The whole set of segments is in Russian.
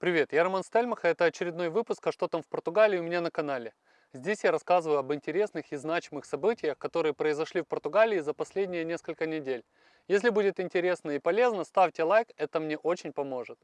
Привет, я Роман Стельмах, и это очередной выпуск «А что там в Португалии» у меня на канале. Здесь я рассказываю об интересных и значимых событиях, которые произошли в Португалии за последние несколько недель. Если будет интересно и полезно, ставьте лайк, это мне очень поможет.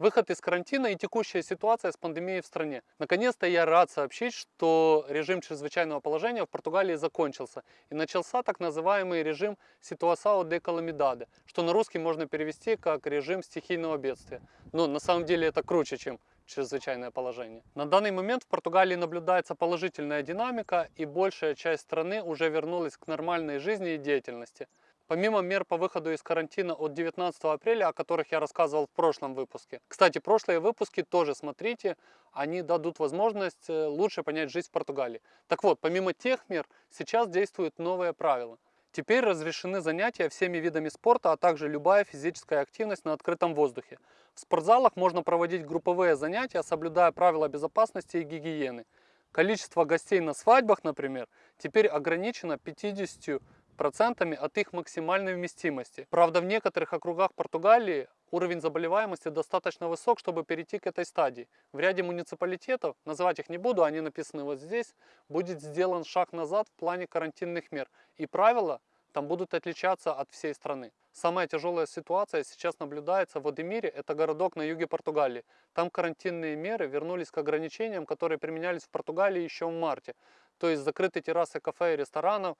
Выход из карантина и текущая ситуация с пандемией в стране. Наконец-то я рад сообщить, что режим чрезвычайного положения в Португалии закончился и начался так называемый режим Ситуасао де Каламидаде, что на русский можно перевести как режим стихийного бедствия. Но на самом деле это круче, чем чрезвычайное положение. На данный момент в Португалии наблюдается положительная динамика и большая часть страны уже вернулась к нормальной жизни и деятельности. Помимо мер по выходу из карантина от 19 апреля, о которых я рассказывал в прошлом выпуске. Кстати, прошлые выпуски тоже смотрите, они дадут возможность э, лучше понять жизнь в Португалии. Так вот, помимо тех мер, сейчас действуют новые правила. Теперь разрешены занятия всеми видами спорта, а также любая физическая активность на открытом воздухе. В спортзалах можно проводить групповые занятия, соблюдая правила безопасности и гигиены. Количество гостей на свадьбах, например, теперь ограничено 50 процентами от их максимальной вместимости. Правда, в некоторых округах Португалии уровень заболеваемости достаточно высок, чтобы перейти к этой стадии. В ряде муниципалитетов, называть их не буду, они написаны вот здесь, будет сделан шаг назад в плане карантинных мер. И правила там будут отличаться от всей страны. Самая тяжелая ситуация сейчас наблюдается в Одемире, это городок на юге Португалии. Там карантинные меры вернулись к ограничениям, которые применялись в Португалии еще в марте. То есть закрыты террасы кафе и ресторанов,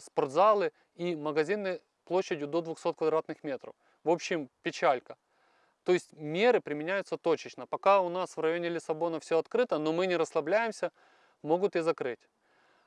спортзалы и магазины площадью до 200 квадратных метров. В общем, печалька. То есть меры применяются точечно. Пока у нас в районе Лиссабона все открыто, но мы не расслабляемся, могут и закрыть.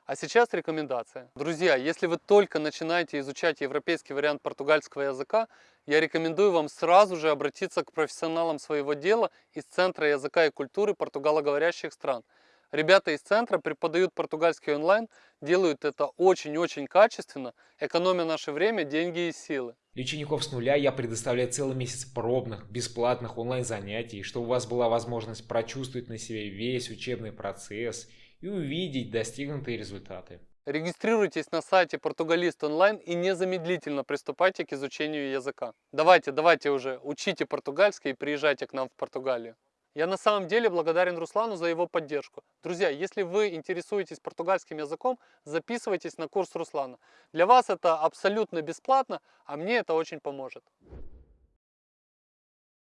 А сейчас рекомендация. Друзья, если вы только начинаете изучать европейский вариант португальского языка, я рекомендую вам сразу же обратиться к профессионалам своего дела из Центра языка и культуры португалоговорящих стран – Ребята из центра преподают португальский онлайн, делают это очень-очень качественно, экономя наше время, деньги и силы. Для учеников с нуля я предоставляю целый месяц пробных, бесплатных онлайн-занятий, чтобы у вас была возможность прочувствовать на себе весь учебный процесс и увидеть достигнутые результаты. Регистрируйтесь на сайте Португалист онлайн и незамедлительно приступайте к изучению языка. Давайте, давайте уже, учите португальский и приезжайте к нам в Португалию. Я на самом деле благодарен Руслану за его поддержку. Друзья, если вы интересуетесь португальским языком, записывайтесь на курс Руслана. Для вас это абсолютно бесплатно, а мне это очень поможет.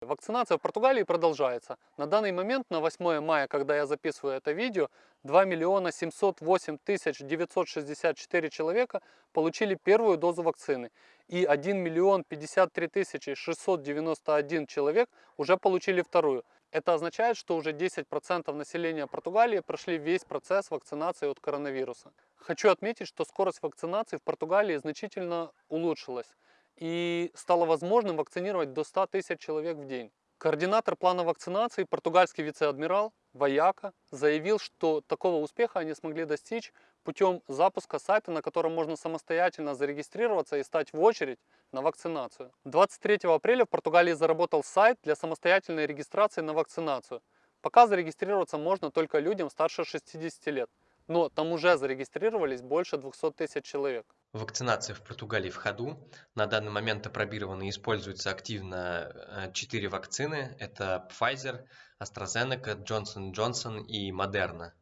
Вакцинация в Португалии продолжается. На данный момент, на 8 мая, когда я записываю это видео, 2 миллиона 708 тысяч 964 человека получили первую дозу вакцины. И 1 миллион 53 тысячи 691 человек уже получили вторую. Это означает, что уже 10% населения Португалии прошли весь процесс вакцинации от коронавируса. Хочу отметить, что скорость вакцинации в Португалии значительно улучшилась и стало возможным вакцинировать до 100 тысяч человек в день. Координатор плана вакцинации, португальский вице-адмирал Ваяка, заявил, что такого успеха они смогли достичь путем запуска сайта, на котором можно самостоятельно зарегистрироваться и стать в очередь на вакцинацию. 23 апреля в Португалии заработал сайт для самостоятельной регистрации на вакцинацию. Пока зарегистрироваться можно только людям старше 60 лет, но там уже зарегистрировались больше 200 тысяч человек. Вакцинация в Португалии в ходу. На данный момент опробированы и используются активно 4 э, вакцины. Это Pfizer, AstraZeneca, Johnson Johnson и Moderna.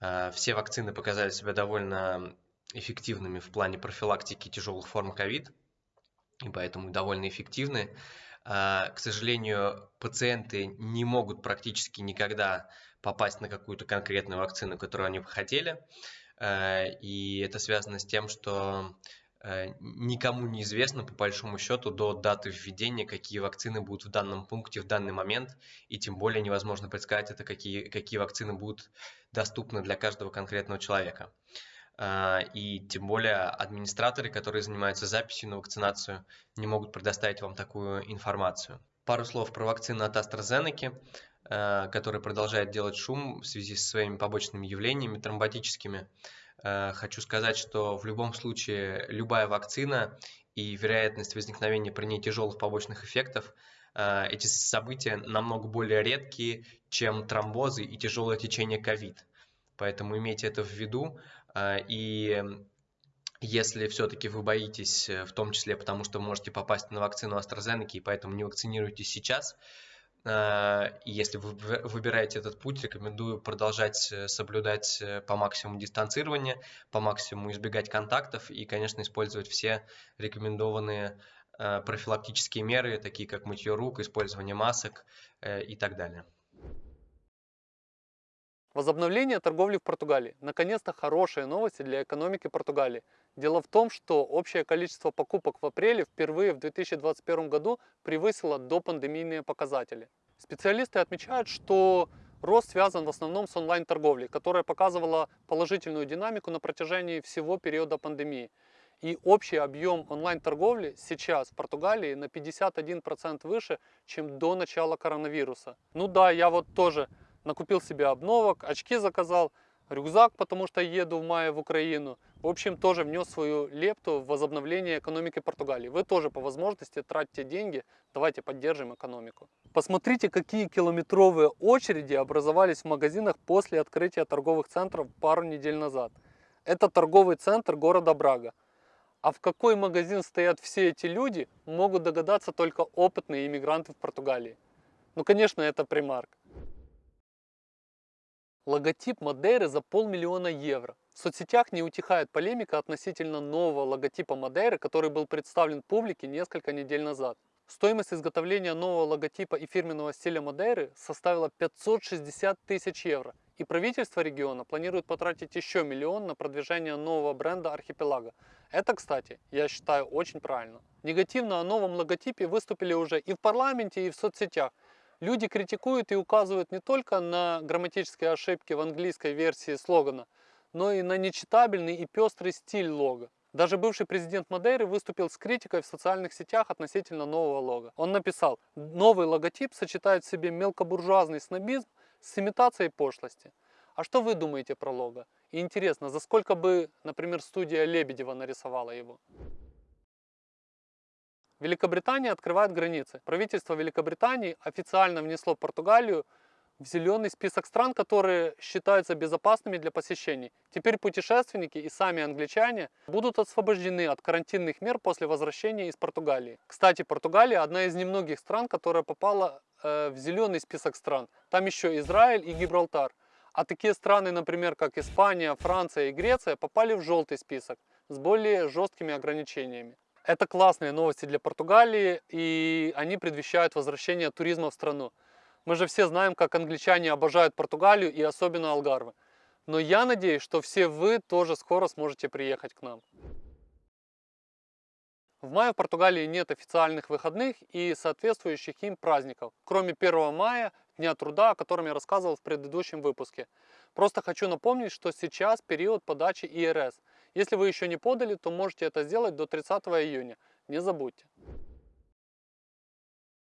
Э, все вакцины показали себя довольно эффективными в плане профилактики тяжелых форм ковид, и поэтому довольно эффективны. Э, к сожалению, пациенты не могут практически никогда попасть на какую-то конкретную вакцину, которую они бы хотели. Э, и это связано с тем, что э, никому не известно по большому счету до даты введения, какие вакцины будут в данном пункте в данный момент, и тем более невозможно предсказать, это какие, какие вакцины будут доступны для каждого конкретного человека. Э, и тем более администраторы, которые занимаются записью на вакцинацию, не могут предоставить вам такую информацию. Пару слов про вакцину от AstraZeneca. Который продолжает делать шум в связи со своими побочными явлениями тромботическими. Э, хочу сказать, что в любом случае любая вакцина и вероятность возникновения при ней тяжелых побочных эффектов э, эти события намного более редкие, чем тромбозы и тяжелое течение ковид. Поэтому имейте это в виду. И Если все-таки вы боитесь, э, в том числе потому, что можете попасть на вакцину AstraZeneca, и поэтому не вакцинируйтесь сейчас, э, и если вы выбираете этот путь, рекомендую продолжать э, соблюдать по максимуму дистанцирование, по максимуму избегать контактов и, конечно, использовать все рекомендованные профилактические меры, такие как мытье рук, использование масок и так далее. Возобновление торговли в Португалии. Наконец-то хорошие новости для экономики Португалии. Дело в том, что общее количество покупок в апреле впервые в 2021 году превысило допандемийные показатели. Специалисты отмечают, что рост связан в основном с онлайн-торговлей, которая показывала положительную динамику на протяжении всего периода пандемии. И общий объем онлайн-торговли сейчас в Португалии на 51% выше, чем до начала коронавируса. Ну да, я вот тоже накупил себе обновок, очки заказал, рюкзак, потому что еду в мае в Украину. В общем, тоже внес свою лепту в возобновление экономики Португалии. Вы тоже по возможности тратите деньги, давайте поддержим экономику. Посмотрите, какие километровые очереди образовались в магазинах после открытия торговых центров пару недель назад. Это торговый центр города Брага. А в какой магазин стоят все эти люди, могут догадаться только опытные иммигранты в Португалии. Ну, конечно, это примарк. Логотип Мадейры за полмиллиона евро. В соцсетях не утихает полемика относительно нового логотипа Мадейры, который был представлен публике несколько недель назад. Стоимость изготовления нового логотипа и фирменного стиля Мадейры составила 560 тысяч евро. И правительство региона планирует потратить еще миллион на продвижение нового бренда архипелага. Это, кстати, я считаю очень правильно. Негативно о новом логотипе выступили уже и в парламенте, и в соцсетях. Люди критикуют и указывают не только на грамматические ошибки в английской версии слогана, но и на нечитабельный и пестрый стиль лога. Даже бывший президент Мадейры выступил с критикой в социальных сетях относительно нового лога. Он написал, новый логотип сочетает в себе мелкобуржуазный снобизм с имитацией пошлости. А что вы думаете про лого? И интересно, за сколько бы, например, студия Лебедева нарисовала его? Великобритания открывает границы. Правительство Великобритании официально внесло Португалию в зеленый список стран, которые считаются безопасными для посещений. Теперь путешественники и сами англичане будут освобождены от карантинных мер после возвращения из Португалии. Кстати, Португалия одна из немногих стран, которая попала э, в зеленый список стран. Там еще Израиль и Гибралтар. А такие страны, например, как Испания, Франция и Греция, попали в желтый список с более жесткими ограничениями. Это классные новости для Португалии, и они предвещают возвращение туризма в страну. Мы же все знаем, как англичане обожают Португалию и особенно Алгарвы. Но я надеюсь, что все вы тоже скоро сможете приехать к нам. В мае в Португалии нет официальных выходных и соответствующих им праздников, кроме 1 мая, Дня труда, о котором я рассказывал в предыдущем выпуске. Просто хочу напомнить, что сейчас период подачи ИРС. Если вы еще не подали, то можете это сделать до 30 июня. Не забудьте.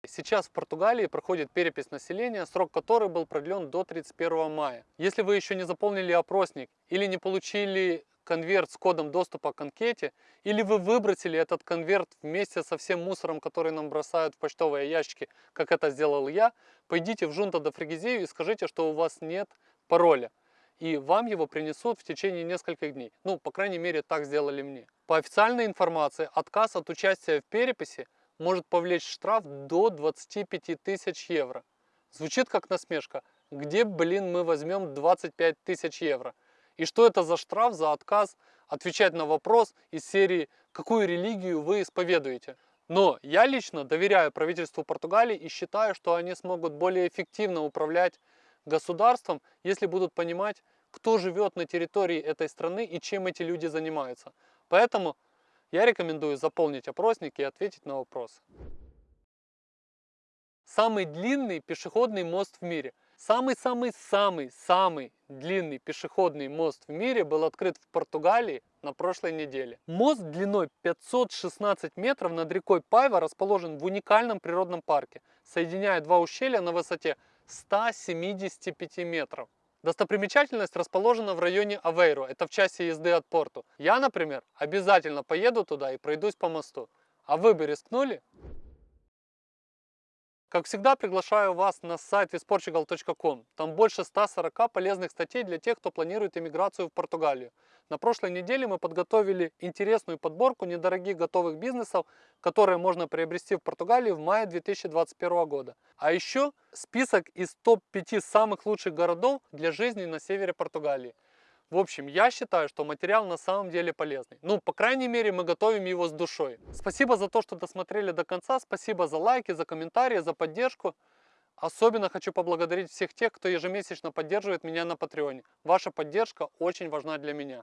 Сейчас в Португалии проходит перепись населения, срок которой был продлен до 31 мая. Если вы еще не заполнили опросник или не получили конверт с кодом доступа к анкете, или вы выбросили этот конверт вместе со всем мусором, который нам бросают в почтовые ящики, как это сделал я, пойдите в Жунта до Фригизею и скажите, что у вас нет пароля. И вам его принесут в течение нескольких дней. Ну, по крайней мере, так сделали мне. По официальной информации, отказ от участия в переписи может повлечь штраф до 25 тысяч евро. Звучит как насмешка. Где, блин, мы возьмем 25 тысяч евро? И что это за штраф за отказ отвечать на вопрос из серии «Какую религию вы исповедуете?». Но я лично доверяю правительству Португалии и считаю, что они смогут более эффективно управлять государством, если будут понимать, кто живет на территории этой страны и чем эти люди занимаются. Поэтому я рекомендую заполнить опросник и ответить на вопрос. Самый длинный пешеходный мост в мире. Самый-самый-самый-самый длинный пешеходный мост в мире был открыт в Португалии на прошлой неделе. Мост длиной 516 метров над рекой Пайва расположен в уникальном природном парке, соединяя два ущелья на высоте 175 метров. Достопримечательность расположена в районе Авейро, это в часе езды от порту. Я, например, обязательно поеду туда и пройдусь по мосту. А вы бы рискнули? Как всегда, приглашаю вас на сайт visportugal.com. Там больше 140 полезных статей для тех, кто планирует иммиграцию в Португалию. На прошлой неделе мы подготовили интересную подборку недорогих готовых бизнесов, которые можно приобрести в Португалии в мае 2021 года. А еще список из топ-5 самых лучших городов для жизни на севере Португалии. В общем, я считаю, что материал на самом деле полезный. Ну, по крайней мере, мы готовим его с душой. Спасибо за то, что досмотрели до конца. Спасибо за лайки, за комментарии, за поддержку. Особенно хочу поблагодарить всех тех, кто ежемесячно поддерживает меня на Патреоне. Ваша поддержка очень важна для меня.